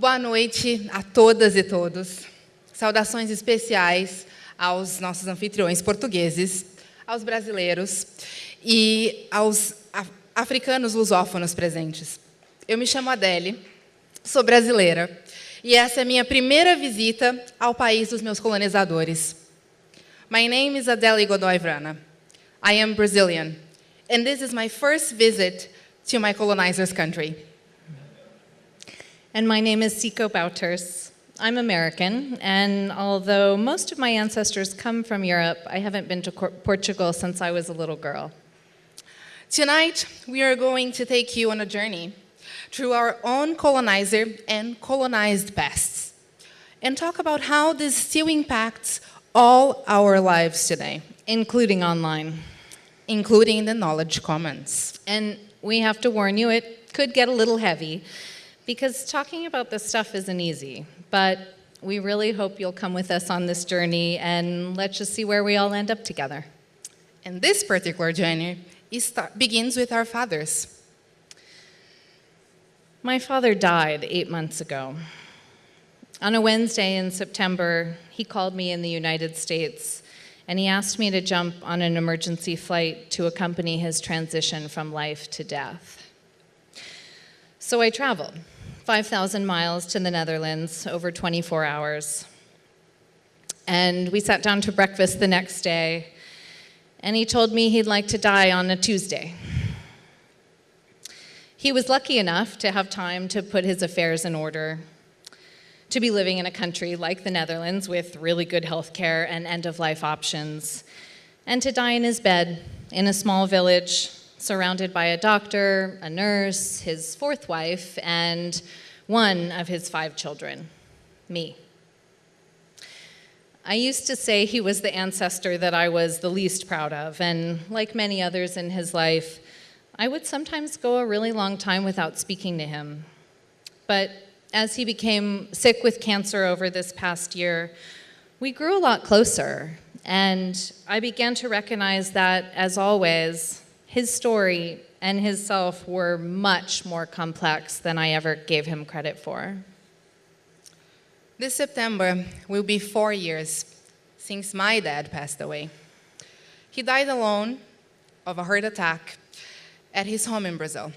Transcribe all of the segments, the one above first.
Boa noite a todas e todos. Saudações especiais aos nossos anfitriões portugueses, aos brasileiros e aos africanos lusófonos presentes. Eu me chamo Adele, sou brasileira e essa é a minha primeira visita ao país dos meus colonizadores. My name is Adele Godoy Vrana. I am Brazilian, and this is my first visit to my colonizer's country. And my name is Siko Bouterse. I'm American, and although most of my ancestors come from Europe, I haven't been to Portugal since I was a little girl. Tonight, we are going to take you on a journey through our own colonizer and colonized pasts, and talk about how this still impacts all our lives today. Including online. Including the knowledge commons. And we have to warn you, it could get a little heavy, because talking about this stuff isn't easy, but we really hope you'll come with us on this journey and let's just see where we all end up together. And this particular journey begins with our fathers. My father died eight months ago. On a Wednesday in September, he called me in the United States and he asked me to jump on an emergency flight to accompany his transition from life to death. So I traveled. 5,000 miles to the Netherlands over 24 hours. And we sat down to breakfast the next day, and he told me he'd like to die on a Tuesday. He was lucky enough to have time to put his affairs in order, to be living in a country like the Netherlands with really good health care and end-of-life options, and to die in his bed in a small village surrounded by a doctor, a nurse, his fourth wife, and one of his five children, me. I used to say he was the ancestor that I was the least proud of, and like many others in his life, I would sometimes go a really long time without speaking to him. But as he became sick with cancer over this past year, we grew a lot closer, and I began to recognize that, as always, his story and his self were much more complex than I ever gave him credit for. This September will be four years since my dad passed away. He died alone of a heart attack at his home in Brazil.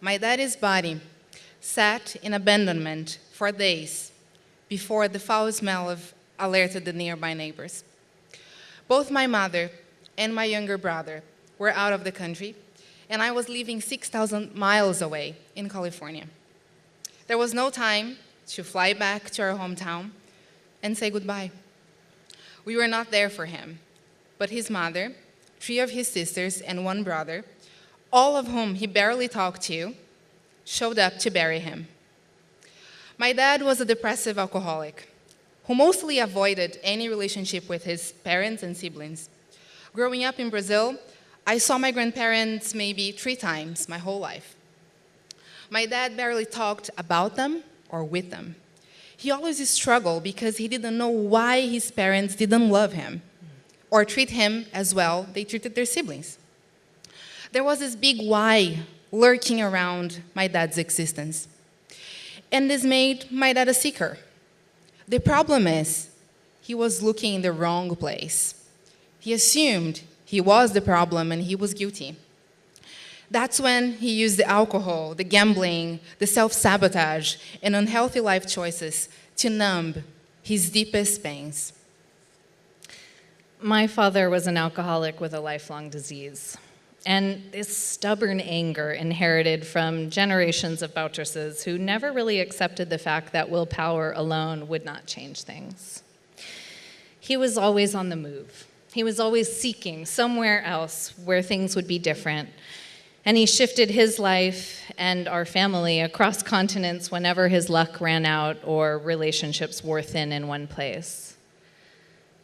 My daddy's body sat in abandonment for days before the foul smell of alerted the nearby neighbors. Both my mother and my younger brother were out of the country, and I was living 6,000 miles away in California. There was no time to fly back to our hometown and say goodbye. We were not there for him, but his mother, three of his sisters, and one brother, all of whom he barely talked to, showed up to bury him. My dad was a depressive alcoholic who mostly avoided any relationship with his parents and siblings. Growing up in Brazil, I saw my grandparents maybe three times my whole life. My dad barely talked about them or with them. He always struggled because he didn't know why his parents didn't love him or treat him as well they treated their siblings. There was this big why lurking around my dad's existence. And this made my dad a seeker. The problem is, he was looking in the wrong place. He assumed he was the problem and he was guilty. That's when he used the alcohol, the gambling, the self-sabotage, and unhealthy life choices to numb his deepest pains. My father was an alcoholic with a lifelong disease. And this stubborn anger inherited from generations of Bouterses who never really accepted the fact that willpower alone would not change things. He was always on the move. He was always seeking somewhere else where things would be different. And he shifted his life and our family across continents whenever his luck ran out or relationships wore thin in one place.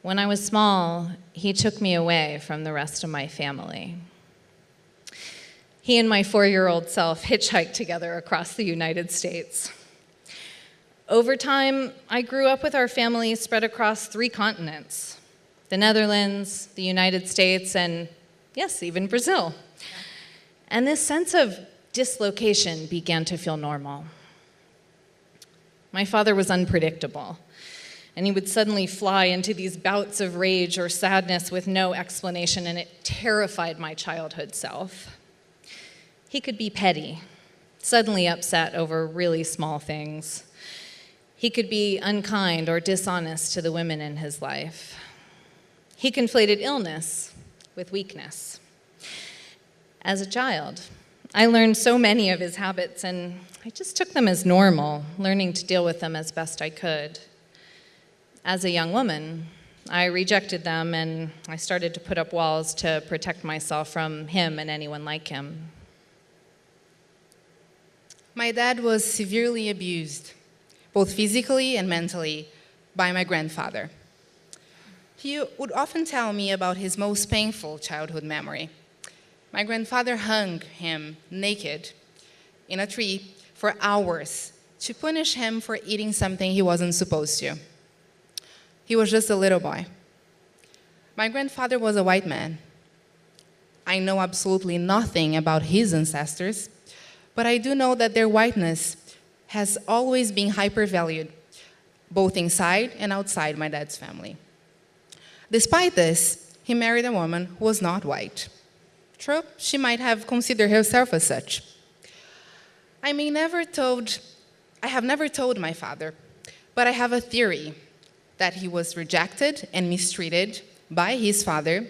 When I was small, he took me away from the rest of my family. He and my four-year-old self hitchhiked together across the United States. Over time, I grew up with our family spread across three continents the Netherlands, the United States, and yes, even Brazil. And this sense of dislocation began to feel normal. My father was unpredictable, and he would suddenly fly into these bouts of rage or sadness with no explanation, and it terrified my childhood self. He could be petty, suddenly upset over really small things. He could be unkind or dishonest to the women in his life. He conflated illness with weakness. As a child, I learned so many of his habits and I just took them as normal, learning to deal with them as best I could. As a young woman, I rejected them and I started to put up walls to protect myself from him and anyone like him. My dad was severely abused, both physically and mentally, by my grandfather. He would often tell me about his most painful childhood memory. My grandfather hung him naked in a tree for hours to punish him for eating something he wasn't supposed to. He was just a little boy. My grandfather was a white man. I know absolutely nothing about his ancestors, but I do know that their whiteness has always been hypervalued, both inside and outside my dad's family. Despite this, he married a woman who was not white. True, she might have considered herself as such. I may never told, I have never told my father, but I have a theory that he was rejected and mistreated by his father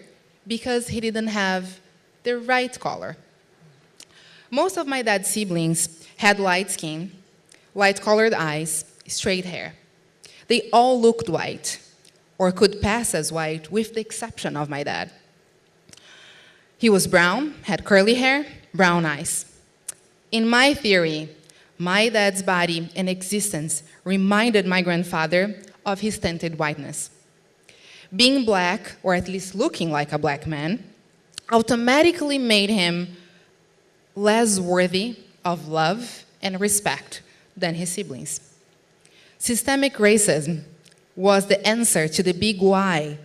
because he didn't have the right color. Most of my dad's siblings had light skin, light colored eyes, straight hair. They all looked white, or could pass as white, with the exception of my dad. He was brown, had curly hair, brown eyes. In my theory, my dad's body and existence reminded my grandfather of his tinted whiteness. Being black, or at least looking like a black man, automatically made him less worthy of love and respect than his siblings. Systemic racism was the answer to the big why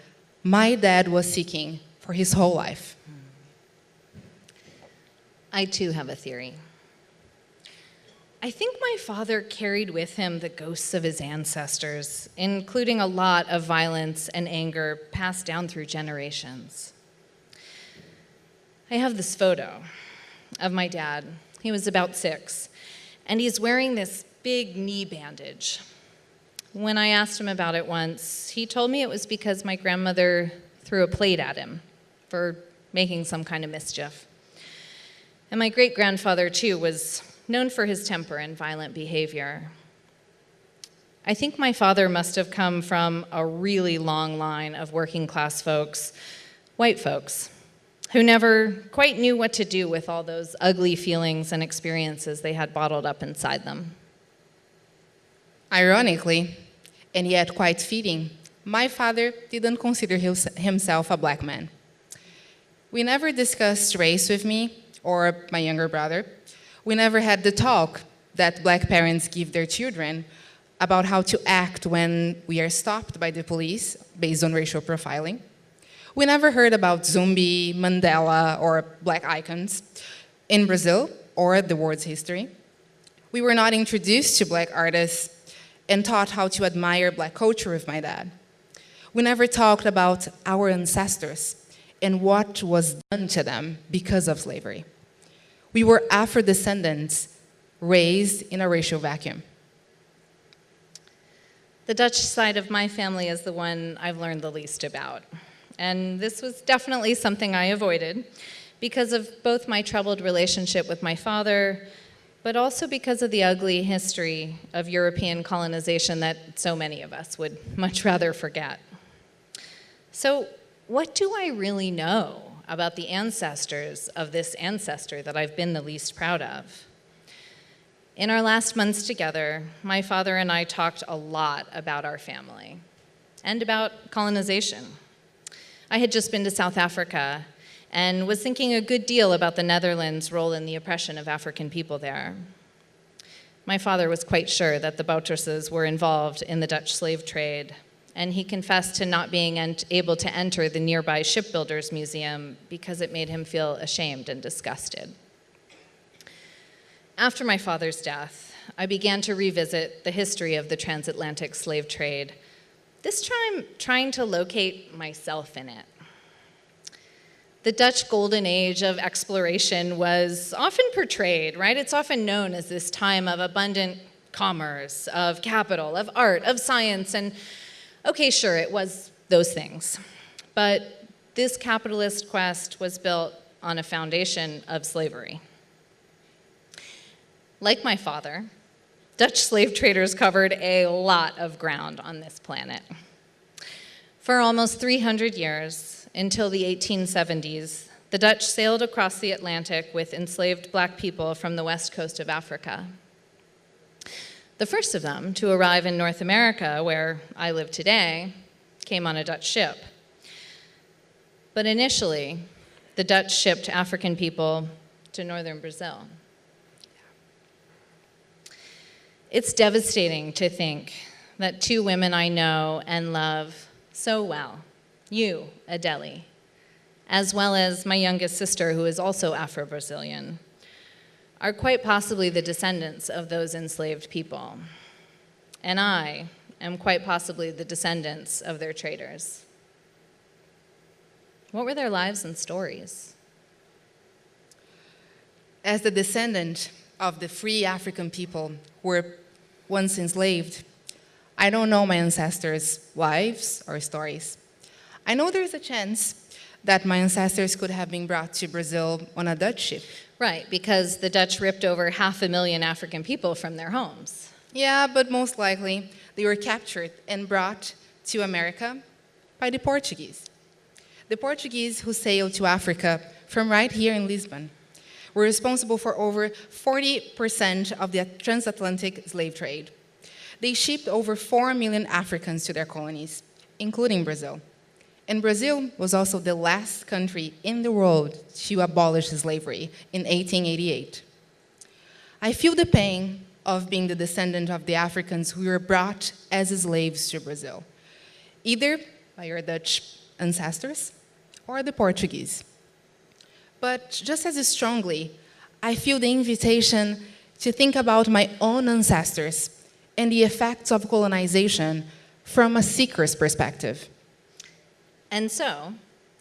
my dad was seeking for his whole life. I too have a theory. I think my father carried with him the ghosts of his ancestors, including a lot of violence and anger passed down through generations. I have this photo of my dad. He was about six, and he's wearing this big knee bandage. When I asked him about it once, he told me it was because my grandmother threw a plate at him for making some kind of mischief. And my great grandfather, too, was known for his temper and violent behavior. I think my father must have come from a really long line of working class folks, white folks, who never quite knew what to do with all those ugly feelings and experiences they had bottled up inside them. Ironically, and yet quite fitting, my father didn't consider himself a black man. We never discussed race with me or my younger brother, we never had the talk that black parents give their children about how to act when we are stopped by the police based on racial profiling. We never heard about Zumbi, Mandela, or black icons in Brazil or the world's history. We were not introduced to black artists and taught how to admire black culture with my dad. We never talked about our ancestors and what was done to them because of slavery. We were Afro-descendants raised in a racial vacuum. The Dutch side of my family is the one I've learned the least about. And this was definitely something I avoided because of both my troubled relationship with my father, but also because of the ugly history of European colonization that so many of us would much rather forget. So what do I really know about the ancestors of this ancestor that I've been the least proud of. In our last months together, my father and I talked a lot about our family and about colonization. I had just been to South Africa and was thinking a good deal about the Netherlands' role in the oppression of African people there. My father was quite sure that the Bouterses were involved in the Dutch slave trade and he confessed to not being able to enter the nearby shipbuilders museum because it made him feel ashamed and disgusted. After my father's death, I began to revisit the history of the transatlantic slave trade, this time trying to locate myself in it. The Dutch golden age of exploration was often portrayed, right? It's often known as this time of abundant commerce, of capital, of art, of science, and okay, sure, it was those things. But this capitalist quest was built on a foundation of slavery. Like my father, Dutch slave traders covered a lot of ground on this planet. For almost 300 years, until the 1870s, the Dutch sailed across the Atlantic with enslaved black people from the west coast of Africa. The first of them to arrive in North America, where I live today, came on a Dutch ship. But initially, the Dutch shipped African people to northern Brazil. It's devastating to think that two women I know and love so well, you, Adeli, as well as my youngest sister, who is also Afro Brazilian, are quite possibly the descendants of those enslaved people. And I am quite possibly the descendants of their traders. What were their lives and stories? As the descendant of the free African people who were once enslaved, I don't know my ancestors' lives or stories. I know there's a chance that my ancestors could have been brought to Brazil on a Dutch ship. Right, because the Dutch ripped over half a million African people from their homes. Yeah, but most likely they were captured and brought to America by the Portuguese. The Portuguese who sailed to Africa from right here in Lisbon were responsible for over 40% of the transatlantic slave trade. They shipped over 4 million Africans to their colonies, including Brazil. And Brazil was also the last country in the world to abolish slavery in 1888. I feel the pain of being the descendant of the Africans who were brought as slaves to Brazil, either by your Dutch ancestors or the Portuguese. But just as strongly, I feel the invitation to think about my own ancestors and the effects of colonization from a seeker's perspective. And so,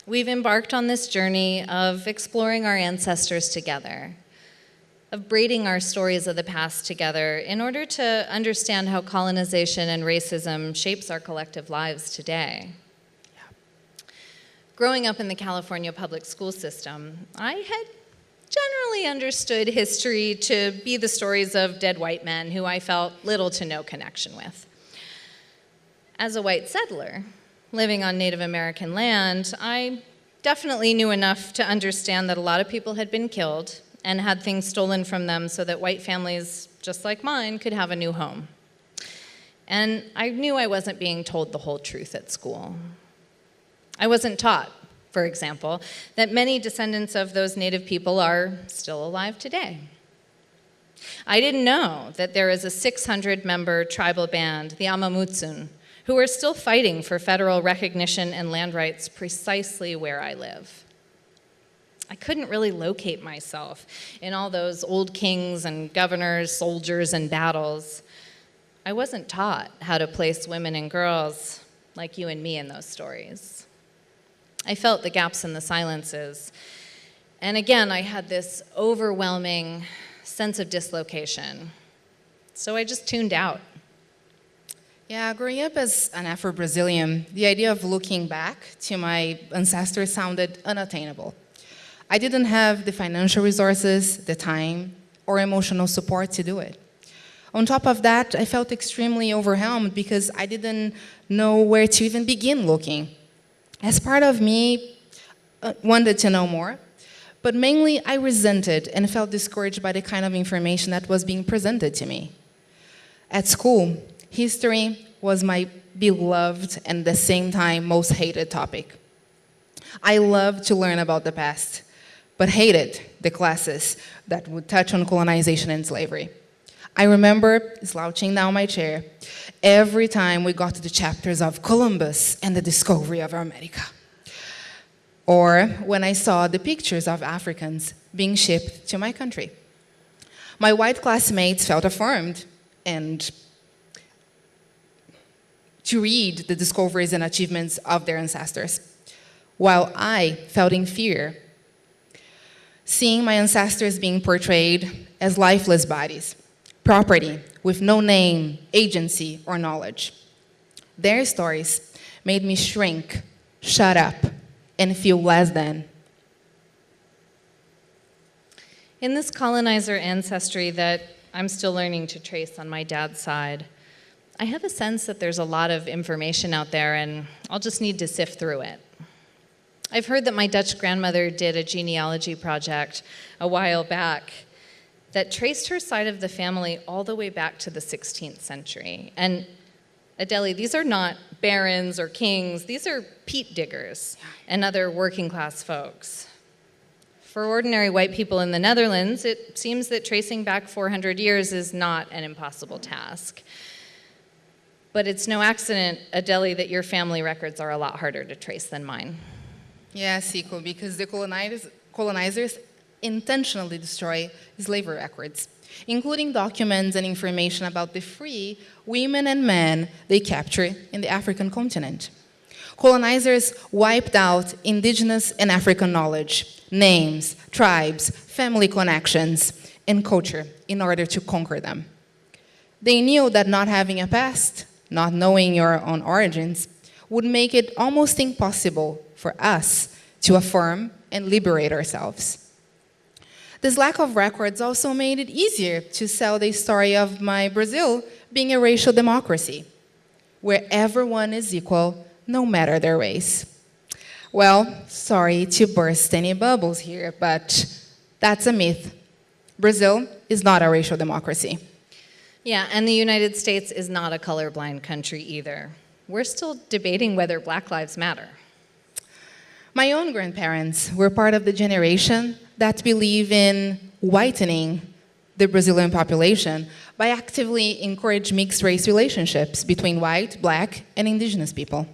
we've embarked on this journey of exploring our ancestors together, of braiding our stories of the past together in order to understand how colonization and racism shapes our collective lives today. Growing up in the California public school system, I had generally understood history to be the stories of dead white men who I felt little to no connection with. As a white settler, living on Native American land, I definitely knew enough to understand that a lot of people had been killed and had things stolen from them so that white families, just like mine, could have a new home. And I knew I wasn't being told the whole truth at school. I wasn't taught, for example, that many descendants of those native people are still alive today. I didn't know that there is a 600 member tribal band, the Amah Mutsun, who are still fighting for federal recognition and land rights precisely where I live. I couldn't really locate myself in all those old kings and governors, soldiers, and battles. I wasn't taught how to place women and girls like you and me in those stories. I felt the gaps in the silences. And again, I had this overwhelming sense of dislocation. So I just tuned out. Yeah, growing up as an Afro Brazilian, the idea of looking back to my ancestors sounded unattainable. I didn't have the financial resources, the time, or emotional support to do it. On top of that, I felt extremely overwhelmed because I didn't know where to even begin looking. As part of me uh, wanted to know more, but mainly I resented and felt discouraged by the kind of information that was being presented to me. At school, history was my beloved and at the same time most hated topic. I loved to learn about the past, but hated the classes that would touch on colonization and slavery. I remember slouching down my chair every time we got to the chapters of Columbus and the discovery of America. Or when I saw the pictures of Africans being shipped to my country. My white classmates felt affirmed and to read the discoveries and achievements of their ancestors, while I felt in fear, seeing my ancestors being portrayed as lifeless bodies, property with no name, agency, or knowledge. Their stories made me shrink, shut up, and feel less than. In this colonizer ancestry that I'm still learning to trace on my dad's side, I have a sense that there's a lot of information out there and I'll just need to sift through it. I've heard that my Dutch grandmother did a genealogy project a while back that traced her side of the family all the way back to the 16th century. And Adele, these are not barons or kings, these are peat diggers and other working class folks. For ordinary white people in the Netherlands, it seems that tracing back 400 years is not an impossible task. But it's no accident, Adeli, that your family records are a lot harder to trace than mine. Yes, Siko, because the colonizers, colonizers intentionally destroy slavery records, including documents and information about the free women and men they captured in the African continent. Colonizers wiped out indigenous and African knowledge, names, tribes, family connections, and culture in order to conquer them. They knew that not having a past not knowing your own origins, would make it almost impossible for us to affirm and liberate ourselves. This lack of records also made it easier to sell the story of my Brazil being a racial democracy, where everyone is equal no matter their race. Well, sorry to burst any bubbles here, but that's a myth. Brazil is not a racial democracy. Yeah, and the United States is not a colorblind country either. We're still debating whether Black Lives Matter. My own grandparents were part of the generation that believe in whitening the Brazilian population by actively encourage mixed race relationships between white, black, and indigenous people.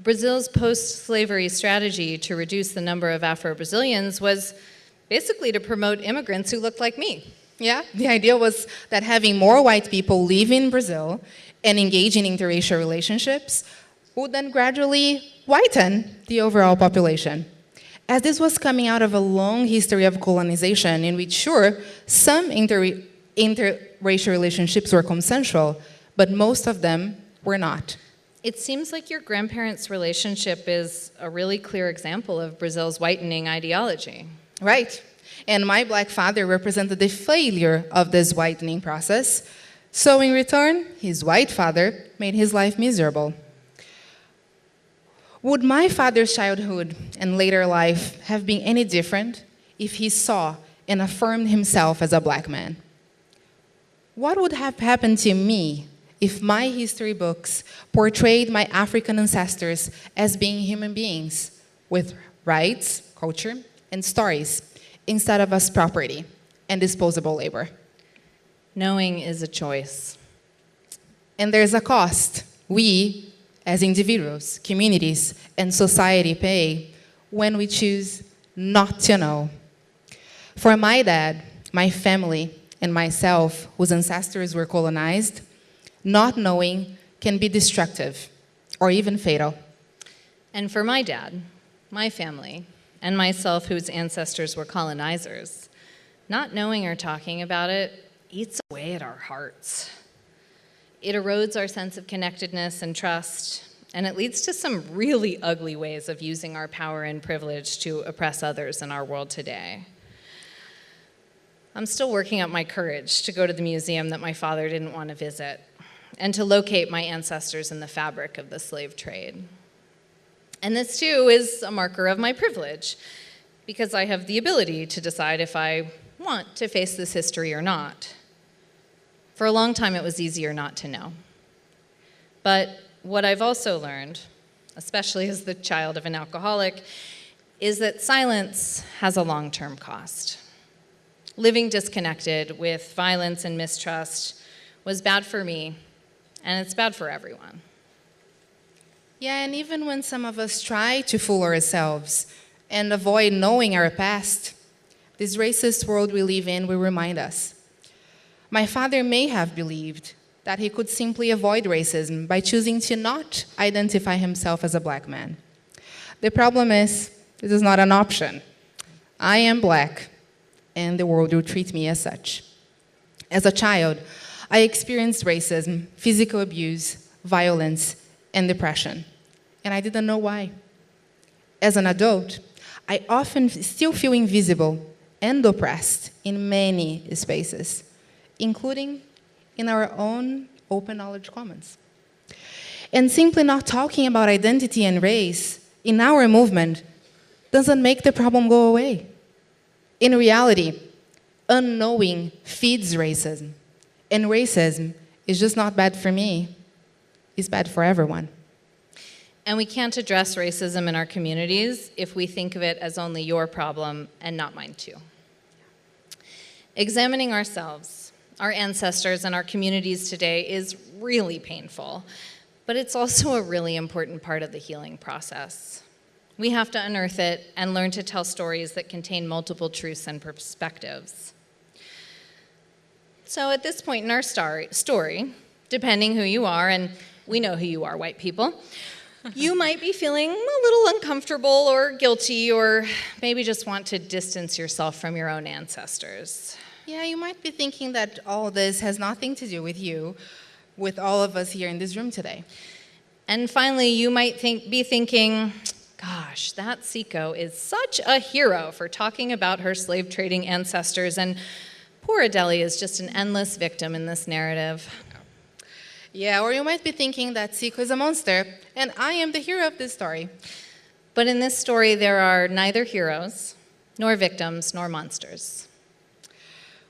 Brazil's post-slavery strategy to reduce the number of Afro-Brazilians was basically to promote immigrants who looked like me. Yeah, the idea was that having more white people live in Brazil and engage in interracial relationships would then gradually whiten the overall population. As this was coming out of a long history of colonization in which, sure, some inter interracial relationships were consensual, but most of them were not. It seems like your grandparents' relationship is a really clear example of Brazil's whitening ideology. Right. And my black father represented the failure of this whitening process. So in return, his white father made his life miserable. Would my father's childhood and later life have been any different if he saw and affirmed himself as a black man? What would have happened to me if my history books portrayed my African ancestors as being human beings with rights, culture, and stories instead of as property and disposable labor. Knowing is a choice. And there's a cost we, as individuals, communities, and society pay when we choose not to know. For my dad, my family, and myself, whose ancestors were colonized, not knowing can be destructive or even fatal. And for my dad, my family, and myself, whose ancestors were colonizers, not knowing or talking about it eats away at our hearts. It erodes our sense of connectedness and trust, and it leads to some really ugly ways of using our power and privilege to oppress others in our world today. I'm still working up my courage to go to the museum that my father didn't want to visit and to locate my ancestors in the fabric of the slave trade. And this too is a marker of my privilege because I have the ability to decide if I want to face this history or not. For a long time, it was easier not to know. But what I've also learned, especially as the child of an alcoholic, is that silence has a long-term cost. Living disconnected with violence and mistrust was bad for me, and it's bad for everyone. Yeah, and even when some of us try to fool ourselves and avoid knowing our past, this racist world we live in will remind us. My father may have believed that he could simply avoid racism by choosing to not identify himself as a black man. The problem is, this is not an option. I am black, and the world will treat me as such. As a child, I experienced racism, physical abuse, violence, and depression, and I didn't know why. As an adult, I often still feel invisible and oppressed in many spaces, including in our own open knowledge commons. And simply not talking about identity and race in our movement doesn't make the problem go away. In reality, unknowing feeds racism. And racism is just not bad for me, it's bad for everyone. And we can't address racism in our communities if we think of it as only your problem and not mine too. Examining ourselves, our ancestors, and our communities today is really painful, but it's also a really important part of the healing process. We have to unearth it and learn to tell stories that contain multiple truths and perspectives. So at this point in our story, depending who you are, and we know who you are, white people, you might be feeling a little uncomfortable or guilty, or maybe just want to distance yourself from your own ancestors. Yeah, you might be thinking that all this has nothing to do with you, with all of us here in this room today. And finally, you might think, be thinking, gosh, that Siko is such a hero for talking about her slave trading ancestors, and poor Adeli is just an endless victim in this narrative. Yeah, or you might be thinking that Siko is a monster, and I am the hero of this story. But in this story, there are neither heroes, nor victims, nor monsters.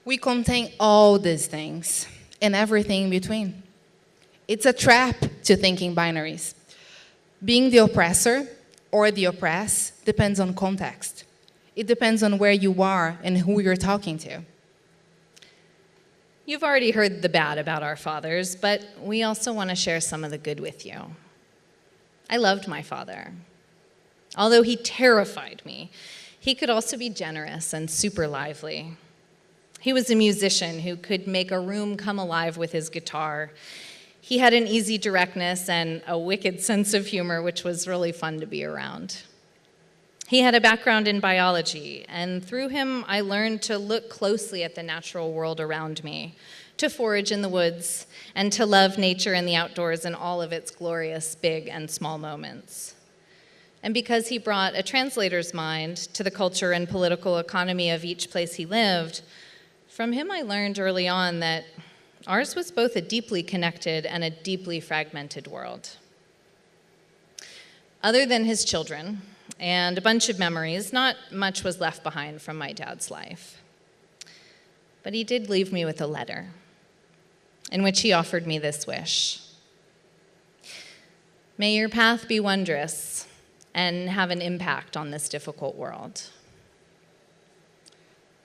We contain all these things and everything in between. It's a trap to thinking binaries. Being the oppressor or the oppressed depends on context. It depends on where you are and who you're talking to. You've already heard the bad about our fathers, but we also want to share some of the good with you. I loved my father. Although he terrified me, he could also be generous and super lively. He was a musician who could make a room come alive with his guitar. He had an easy directness and a wicked sense of humor, which was really fun to be around. He had a background in biology, and through him, I learned to look closely at the natural world around me, to forage in the woods, and to love nature and the outdoors in all of its glorious big and small moments. And because he brought a translator's mind to the culture and political economy of each place he lived, from him, I learned early on that ours was both a deeply connected and a deeply fragmented world. Other than his children and a bunch of memories, not much was left behind from my dad's life. But he did leave me with a letter in which he offered me this wish May your path be wondrous and have an impact on this difficult world.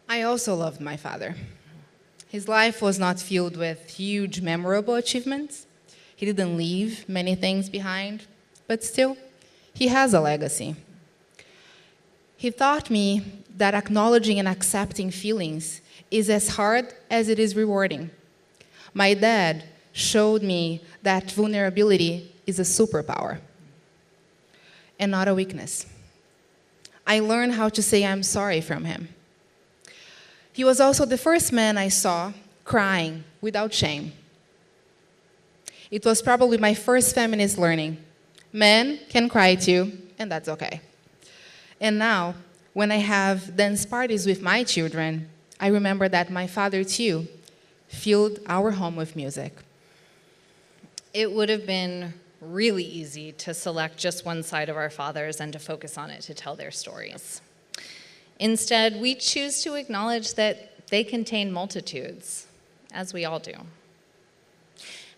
I also loved my father. His life was not filled with huge, memorable achievements. He didn't leave many things behind, but still, he has a legacy. He taught me that acknowledging and accepting feelings is as hard as it is rewarding. My dad showed me that vulnerability is a superpower and not a weakness. I learned how to say I'm sorry from him. He was also the first man I saw crying without shame. It was probably my first feminist learning. Men can cry too, and that's okay. And now, when I have dance parties with my children, I remember that my father too filled our home with music. It would have been really easy to select just one side of our fathers and to focus on it to tell their stories. Instead, we choose to acknowledge that they contain multitudes, as we all do.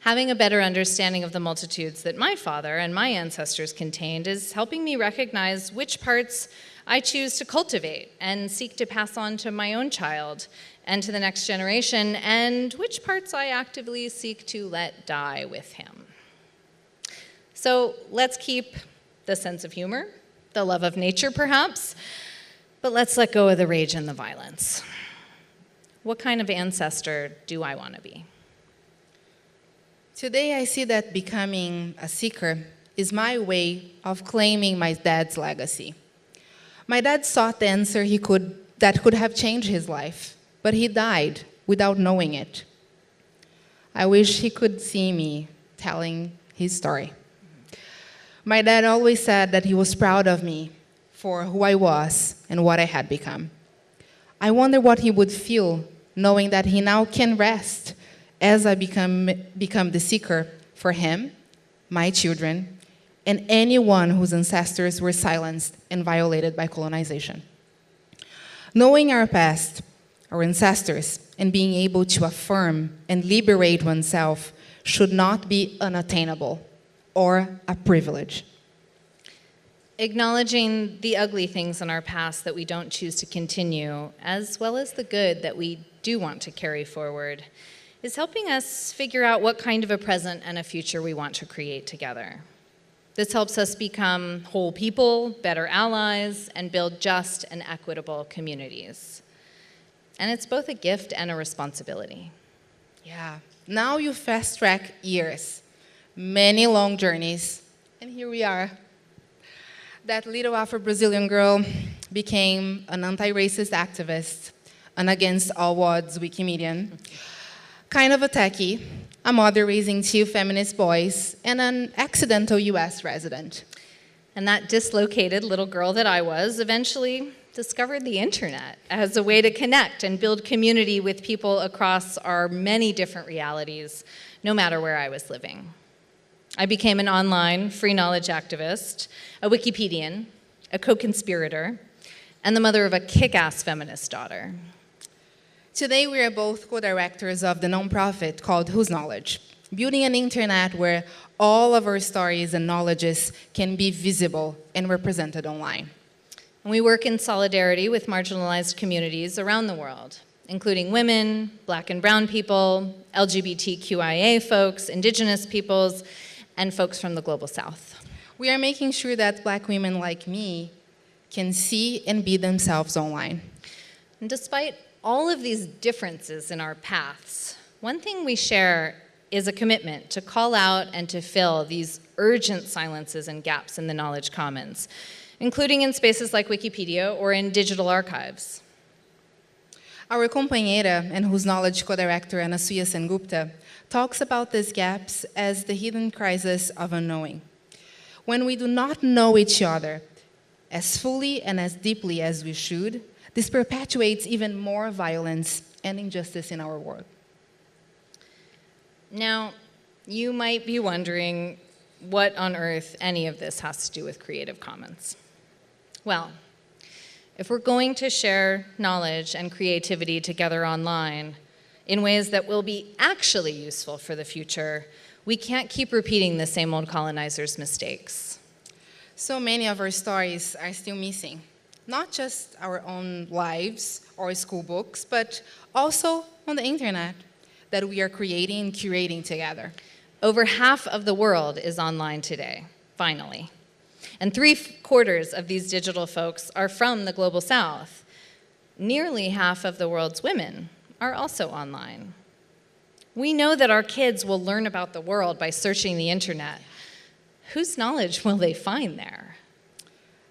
Having a better understanding of the multitudes that my father and my ancestors contained is helping me recognize which parts I choose to cultivate and seek to pass on to my own child and to the next generation, and which parts I actively seek to let die with him. So let's keep the sense of humor, the love of nature perhaps, but let's let go of the rage and the violence. what kind of ancestor do I want to be? Today, I see that becoming a seeker is my way of claiming my dad's legacy. My dad sought the answer he could, that could have changed his life, but he died without knowing it. I wish he could see me telling his story. My dad always said that he was proud of me for who I was and what I had become. I wonder what he would feel knowing that he now can rest as I become, become the seeker for him, my children, and anyone whose ancestors were silenced and violated by colonization. Knowing our past, our ancestors, and being able to affirm and liberate oneself should not be unattainable or a privilege. Acknowledging the ugly things in our past that we don't choose to continue, as well as the good that we do want to carry forward, is helping us figure out what kind of a present and a future we want to create together. This helps us become whole people, better allies, and build just and equitable communities. And it's both a gift and a responsibility. Yeah. Now you fast track years, many long journeys, and here we are. That little Afro Brazilian girl became an anti racist activist, an against all odds Wikimedian, kind of a techie, a mother raising two feminist boys, and an accidental US resident. And that dislocated little girl that I was eventually discovered the internet as a way to connect and build community with people across our many different realities, no matter where I was living. I became an online free knowledge activist, a Wikipedian, a co-conspirator, and the mother of a kick-ass feminist daughter. Today, we are both co-directors of the nonprofit called Whose Knowledge, building an internet where all of our stories and knowledges can be visible and represented online. And we work in solidarity with marginalized communities around the world, including women, black and brown people, LGBTQIA folks, indigenous peoples, and folks from the global south. We are making sure that black women like me can see and be themselves online. And despite all of these differences in our paths, one thing we share is a commitment to call out and to fill these urgent silences and gaps in the knowledge commons including in spaces like Wikipedia or in digital archives. Our compañera and whose knowledge co-director Anasuya Sengupta talks about these gaps as the hidden crisis of unknowing. When we do not know each other as fully and as deeply as we should, this perpetuates even more violence and injustice in our world. Now, you might be wondering what on earth any of this has to do with Creative Commons. Well, if we're going to share knowledge and creativity together online in ways that will be actually useful for the future, we can't keep repeating the same old colonizers' mistakes. So many of our stories are still missing. Not just our own lives or school books, but also on the internet that we are creating and curating together. Over half of the world is online today, finally. And three quarters of these digital folks are from the global south. Nearly half of the world's women are also online. We know that our kids will learn about the world by searching the internet. Whose knowledge will they find there?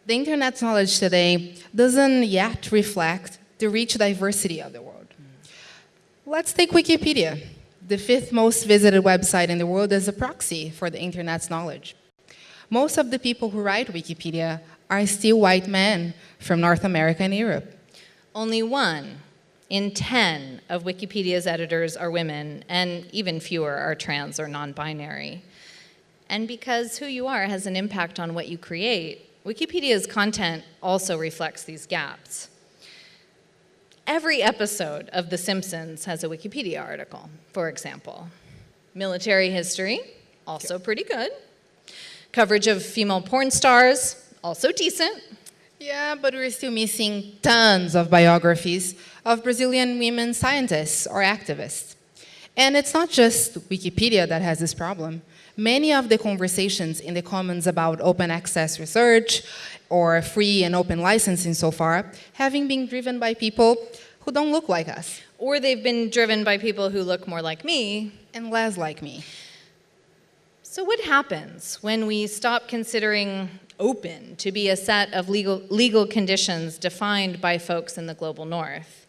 The internet's knowledge today doesn't yet reflect the rich diversity of the world. Let's take Wikipedia, the fifth most visited website in the world as a proxy for the internet's knowledge. Most of the people who write Wikipedia are still white men from North America and Europe. Only one in 10 of Wikipedia's editors are women, and even fewer are trans or non-binary. And because who you are has an impact on what you create, Wikipedia's content also reflects these gaps. Every episode of The Simpsons has a Wikipedia article, for example. Military history, also pretty good. Coverage of female porn stars, also decent. Yeah, but we're still missing tons of biographies of Brazilian women scientists or activists. And it's not just Wikipedia that has this problem. Many of the conversations in the Commons about open access research or free and open licensing so far having been driven by people who don't look like us. or they've been driven by people who look more like me. and less like me. So, what happens when we stop considering open to be a set of legal, legal conditions defined by folks in the global north?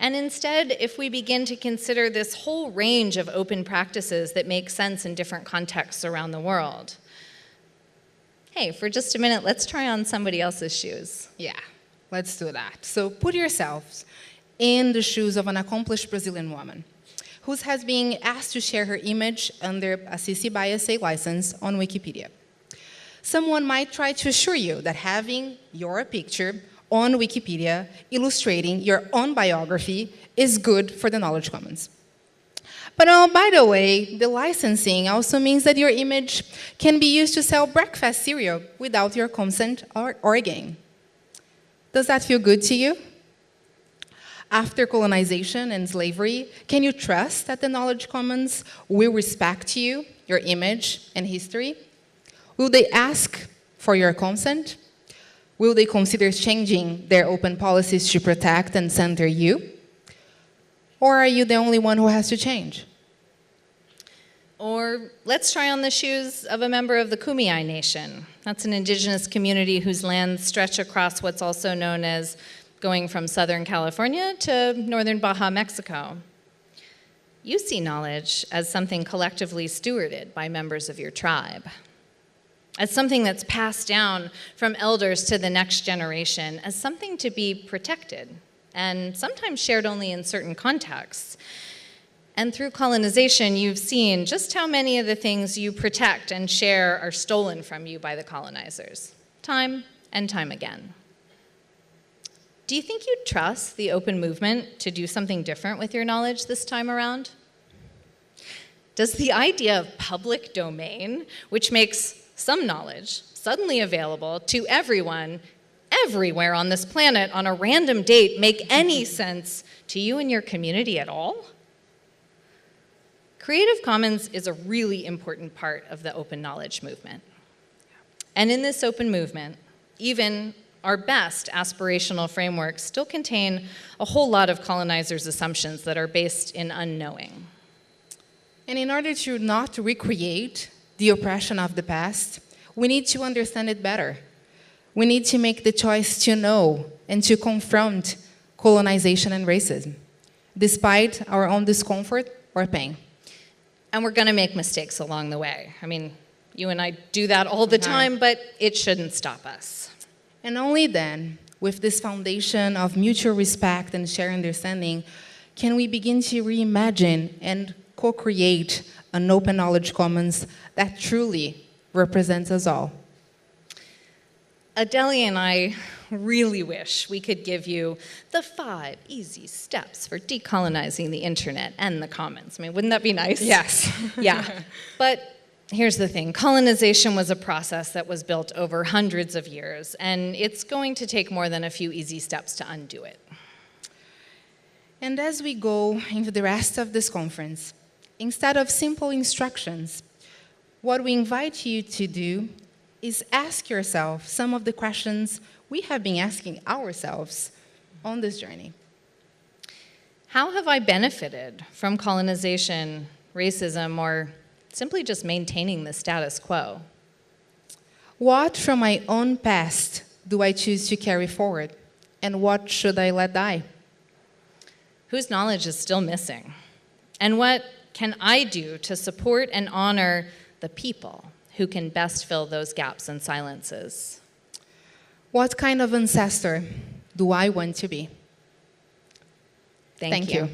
And instead, if we begin to consider this whole range of open practices that make sense in different contexts around the world? Hey, for just a minute, let's try on somebody else's shoes. Yeah, let's do that. So put yourselves in the shoes of an accomplished Brazilian woman who has been asked to share her image under a CC by SA license on Wikipedia. Someone might try to assure you that having your picture on Wikipedia illustrating your own biography is good for the Knowledge Commons. But uh, by the way, the licensing also means that your image can be used to sell breakfast cereal without your consent or, or gain. Does that feel good to you? After colonization and slavery, can you trust that the Knowledge Commons will respect you, your image, and history? Will they ask for your consent? Will they consider changing their open policies to protect and center you? Or are you the only one who has to change? Or let's try on the shoes of a member of the Kumeyaay Nation. That's an indigenous community whose lands stretch across what's also known as going from Southern California to northern Baja, Mexico. You see knowledge as something collectively stewarded by members of your tribe, as something that's passed down from elders to the next generation, as something to be protected, and sometimes shared only in certain contexts. And through colonization, you've seen just how many of the things you protect and share are stolen from you by the colonizers, time and time again. Do you think you'd trust the open movement to do something different with your knowledge this time around? Does the idea of public domain, which makes some knowledge suddenly available to everyone, everywhere on this planet on a random date, make any sense to you and your community at all? Creative Commons is a really important part of the open knowledge movement. And in this open movement, even our best aspirational frameworks still contain a whole lot of colonizers' assumptions that are based in unknowing. And in order to not recreate the oppression of the past, we need to understand it better. We need to make the choice to know and to confront colonization and racism, despite our own discomfort or pain. And we're going to make mistakes along the way. I mean, you and I do that all the time, but it shouldn't stop us. And only then, with this foundation of mutual respect and shared understanding, can we begin to reimagine and co-create an open knowledge commons that truly represents us all. Adelia and I really wish we could give you the five easy steps for decolonizing the internet and the commons. I mean, wouldn't that be nice? Yes. yeah. But here's the thing colonization was a process that was built over hundreds of years, and it's going to take more than a few easy steps to undo it. And as we go into the rest of this conference, instead of simple instructions, what we invite you to do is ask yourself some of the questions we have been asking ourselves on this journey. How have I benefited from colonization, racism, or simply just maintaining the status quo? What from my own past do I choose to carry forward? And what should I let die? Whose knowledge is still missing? And what can I do to support and honor the people who can best fill those gaps and silences? What kind of ancestor do I want to be? Thank, Thank you. you.